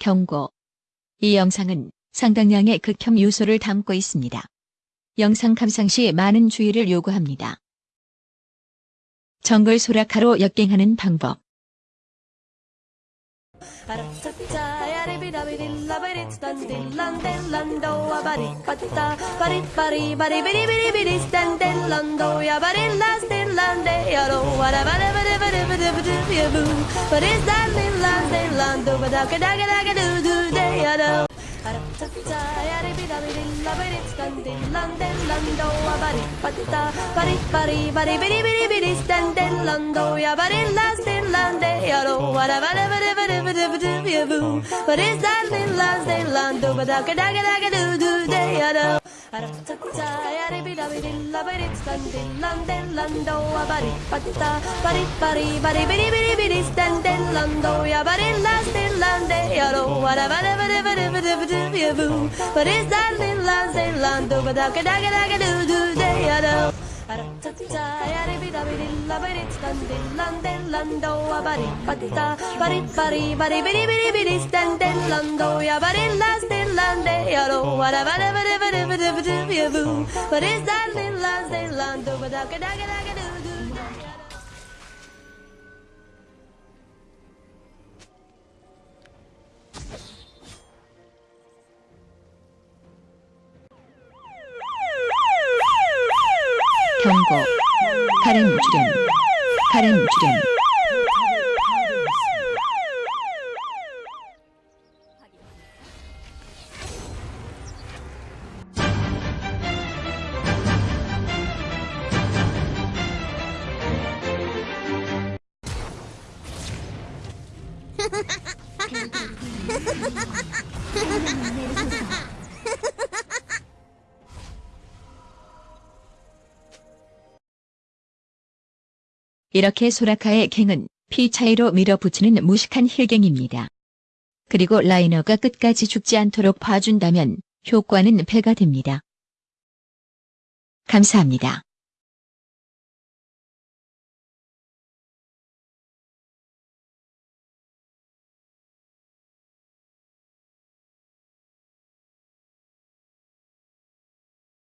경고. 이 영상은 상당량의 극혐 요소를 담고 있습니다. 영상 감상 시 많은 주의를 요구합니다. 정글 소라카로 역갱하는 방법. What is that little land, little land, do ba da ga da ga da ga do do day do. Ba-di-ba-di-ba-di-bi-di-stan-di-lan-do, ya-ba-di-la-stin-lan-di-ya-do, wa-da-ba-da-ba-da-ba-da-ba-da-ba-da-ba-da-boo. What is that little land, little land, do ba da ga da ga da ga do do day ya do. Ara-ta-ta, ya-di-bi-da-bi-di-la-ba-di-stan-di-lan-di-lan-do, a-ba-di-ba-di-da, ba-di-ba-di-ba-di-bi-di-stan-di-lan-do, ya-ba-di-la-stin-lan-di-ya-do, wa-da-ba-da-ba-da-ba-da-ba-da-ba-da-boo. What is that little land, little land, do ba da ga da ga da ga do do day ya do. 경고. 가림 주련. 가림 주련. 이렇게 소라카의 갱은 피 차이로 밀어붙이는 무식한 힐갱입니다. 그리고 라이너가 끝까지 죽지 않도록 봐준다면 효과는 배가 됩니다. 감사합니다.